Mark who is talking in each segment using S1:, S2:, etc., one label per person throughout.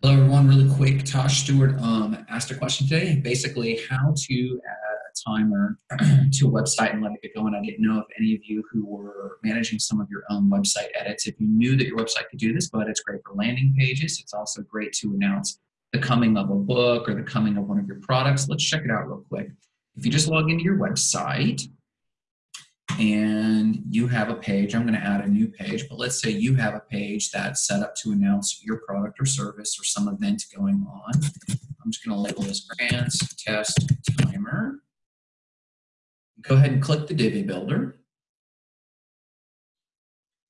S1: Hello, everyone. Really quick. Tosh Stewart um, asked a question today. Basically, how to add a timer to a website and let it get going. I didn't know if any of you who were managing some of your own website edits, if you knew that your website could do this, but it's great for landing pages. It's also great to announce the coming of a book or the coming of one of your products. Let's check it out real quick. If you just log into your website, and you have a page, I'm going to add a new page, but let's say you have a page that's set up to announce your product or service or some event going on. I'm just going to label this grants test timer. Go ahead and click the Divi Builder.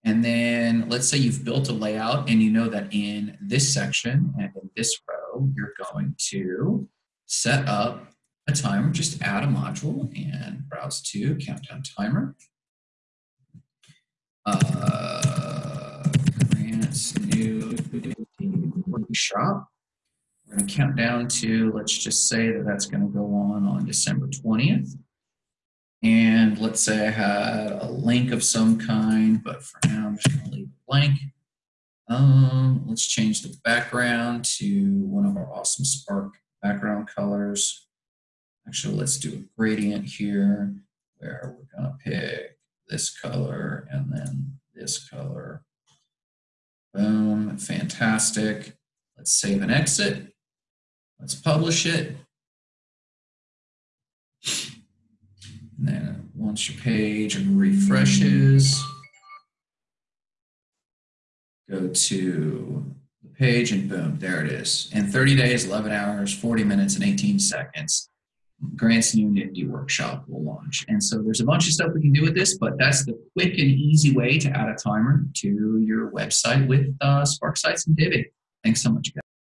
S1: And then let's say you've built a layout and you know that in this section and in this row, you're going to set up a timer, just add a module and browse to countdown timer. Uh, grants new workshop. We're going to count down to, let's just say that that's going to go on on December 20th. And let's say I had a link of some kind, but for now I'm just going to leave it blank. Um, let's change the background to one of our awesome Spark background colors. Actually, let's do a gradient here where we're going to pick this color and then this color. Boom, fantastic. Let's save and exit. Let's publish it. And then once your page refreshes, go to the page and boom, there it is. In 30 days, 11 hours, 40 minutes, and 18 seconds, Grant's NITD workshop will launch. And so there's a bunch of stuff we can do with this, but that's the quick and easy way to add a timer to your website with uh, Spark Sites and Divi. Thanks so much, guys.